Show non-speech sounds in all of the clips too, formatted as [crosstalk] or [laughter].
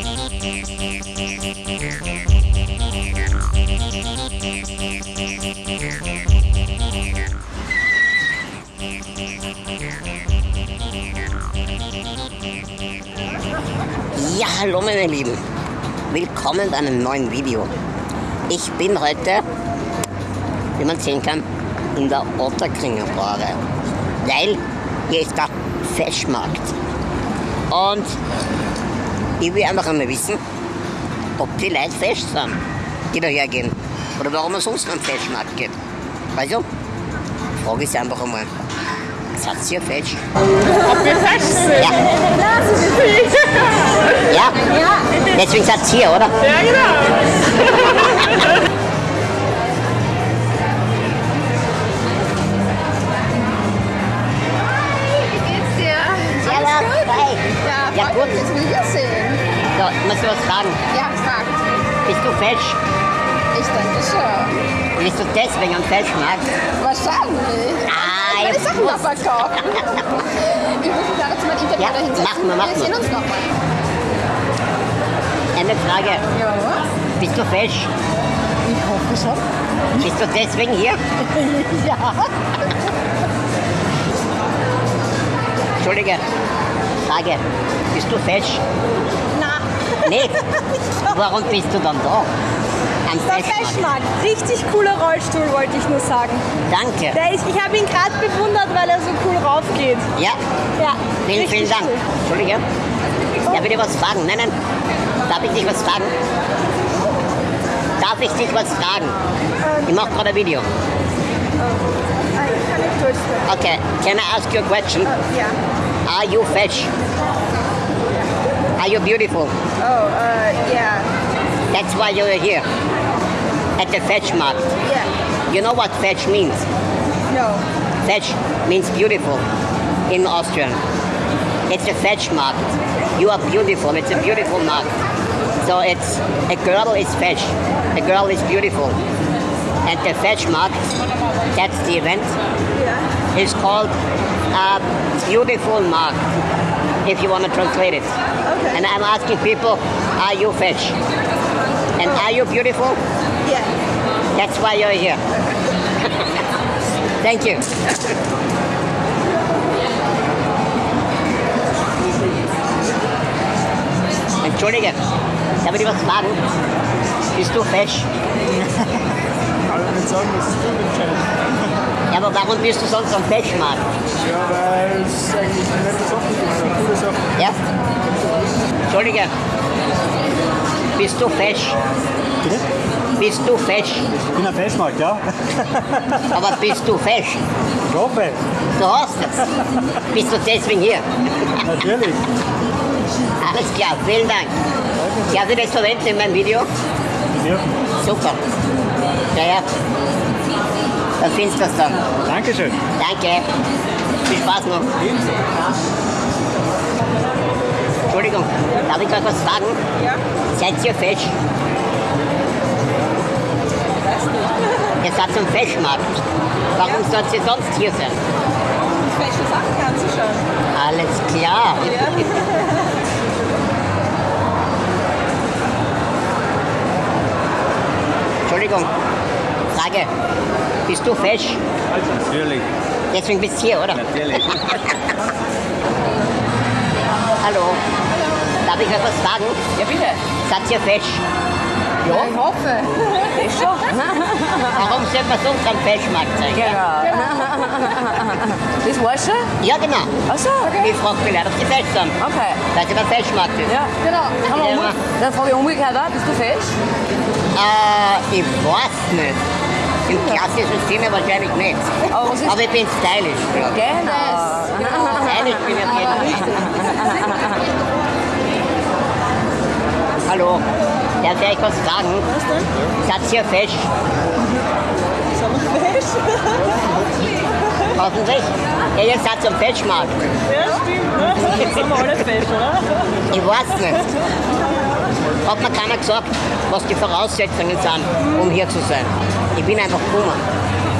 Ja, hallo meine Lieben. Willkommen bei einem neuen Video. Ich bin heute, wie man sehen kann, in der Otterkringer Brauerei. Weil hier ist der Feschmarkt. Und ich will einfach einmal wissen, ob die Leute fesch sind, die daher gehen. Oder warum es sonst am Feschmarkt geht. Also, frage ich sie einfach einmal. Seid ihr fesch? Ob wir fesch sind? Ja. Ja? Deswegen seid ihr hier, oder? Ja, genau. So, ich muss dir was fragen. Ja, fragt. Bist du fesch? Ich denke schon. Bist du deswegen am Feschmarkt? Wahrscheinlich. Ah, Meine jetzt Sachen [laughs] muss- noch verkaufen. Wir rufen da jetzt mal ein Interview Ja, dahinter. machen wir, machen wir sehen uns nochmal. Eine Frage. Ja. Bist du fesch? Ich hoffe schon. Bist du deswegen hier? [laughs] Ja. Entschuldige. Frage. Bist du fesch? Nicht? Warum bist du dann da? Am Der Feschmarkt? Richtig cooler Rollstuhl, wollte ich nur sagen. Danke. Der ist, ich habe ihn gerade bewundert, weil er so cool raufgeht. Ja, Ja. vielen, vielen Dank. Cool. Entschuldige. Darf ich dir was fragen? Nein, nein. Darf ich dich was fragen? Darf ich dich was fragen? Ich mache gerade ein Video. Ich kann nicht durchsprechen. Okay, can I ask you a question? Ja. Are you fesch? Are you beautiful? Oh, uh, yeah. That's why you're here. At the fetch market. Yeah. You know what fetch means? No. Fetch means beautiful in Austrian. It's a fetch market. You are beautiful. It's a beautiful market. So it's a girl is fetch. A girl is beautiful. And the fetch market, that's the event, Yeah. is called a beautiful mark, if you want to translate it. Okay. And I'm asking people, are you fetch? And are you beautiful? Yeah. That's why you're here. [laughs] Thank you. Entschuldige, darf ich dir was fragen? Bist du fesch? kann ich nicht sagen, das ist unentscheidend. Ja, aber warum bist du sonst am Feschmarkt? Ja, weil es eigentlich eine nette Sache ist, Entschuldige, bist du fesch? Bitte? Bist du fesch? Ich bin am Festmarkt, ja? [laughs] Aber bist du fesch? Ich hoffe, Du hast es. Bist du deswegen hier? natürlich. [laughs] Alles klar, vielen Dank. Ich das verwenden in meinem Video? Ja. Super. Ja, ja. Dann findest du das dann. Dankeschön. Danke. Viel Spaß noch. Entschuldigung, darf ich euch was fragen? Ja. Seid ihr fesch? Ihr seid zum Feschmarkt. Warum sollt ihr sonst hier sein? Welche Sachen kannst du schon? Alles klar. Entschuldigung, Frage. Bist du fesch? Natürlich, Deswegen bist du hier, oder? natürlich. [laughs] Hallo. Darf ich euch was fragen? Ja, bitte. Seid ihr fesch? Ja, ich hoffe. Ich schon. Warum sollte man sonst am Feschmarkt sein? Genau. Das war's schon? Ja, genau. Achso, Ich frage die Leute, ob sie fesch sind. Okay. Weil sie beim Feschmarkt ist. Ja, genau. Dann, dann frage ich umgekehrt auch, bist du fesch? Äh, ich weiß nicht. Im klassischen Sinne wahrscheinlich nicht. Aber Aber ich bin stylisch. ich. Genau. Stylisch bin ich auf jeden Fall. Hallo. Darf ich euch was fragen? Was denn? Wir fesch? [laughs] Hoffentlich. Ja, ihr seid zum Feschmarkt. Ja, stimmt. Ne? Jetzt sind wir alle fesch, oder? Ich weiß nicht. Hat mir keiner gesagt, was die Voraussetzungen sind, um hier zu sein. Ich bin einfach gekommen.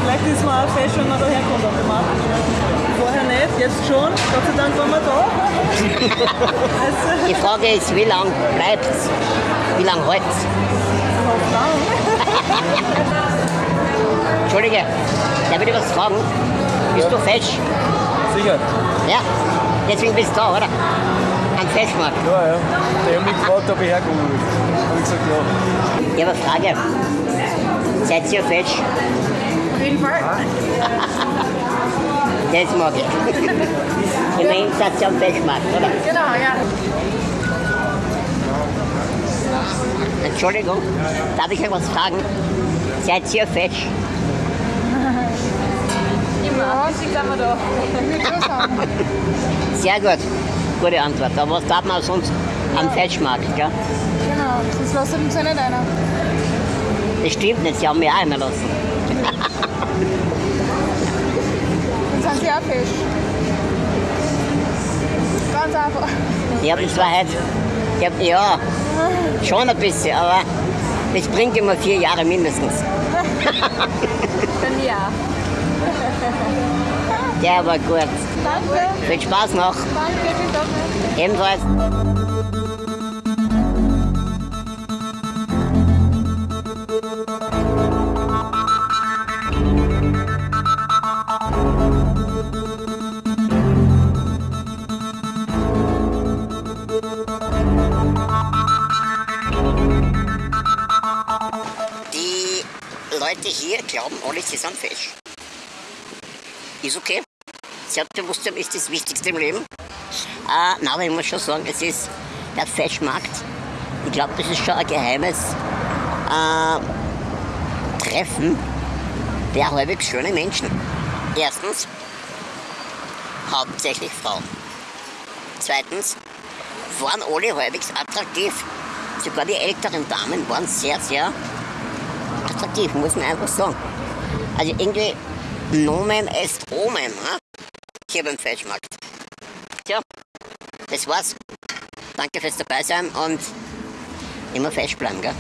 Vielleicht ist man auch fesch, wenn man daher kommt automatisch. Ne? Vorher nicht. Jetzt schon, Gott sei Dank waren wir da. [laughs] Also, Die Frage ist, wie lange bleibt's? Wie lange lang. Entschuldige, darf ich dir was fragen? Bist du fesch? Sicher. Ja, deswegen bist du da, oder? Am Feschmarkt. Ja, ja. Die haben mich gefragt, ob ich herkommen will. Hab ich gesagt, ja. Ich habe eine Frage. Seid ihr fesch? Auf jeden Fall. [laughs] Das mag ich. [laughs] Immerhin seid ihr am Feschmarkt, oder? Genau, ja. Entschuldigung, darf ich euch was fragen? Seid ihr fesch? Immer. Sind wir sagen. Sehr gut. Gute Antwort. Aber was darf man sonst am Feschmarkt, gell? Genau. Das lässt uns ja nicht einer. Das stimmt nicht, sie haben mich auch immer lassen. [laughs] Dann sind sie auch Fisch. Ganz einfach. Ich habe zwar heute, ich hab, ja, schon ein bisschen, aber das bringt immer vier Jahre mindestens. Mir auch. Der war gut. Danke. Viel Spaß noch. Danke. Dann. Ebenfalls. Leute hier glauben alle, sie sind fesch. Ist okay. Selbstbewusstsein ist das Wichtigste im Leben. Äh, na, aber ich muss schon sagen, es ist der Feschmarkt. Ich glaube, das ist schon ein geheimes äh, Treffen der halbwegs schönen Menschen. Erstens, hauptsächlich Frauen. Zweitens, waren alle halbwegs attraktiv. Sogar die älteren Damen waren sehr, sehr attraktiv, muss man einfach sagen. Also irgendwie Nomen est Omen, ne? hier beim Feschmarkt. Tja, das war's. Danke fürs Dabeisein und immer fesch bleiben, gell?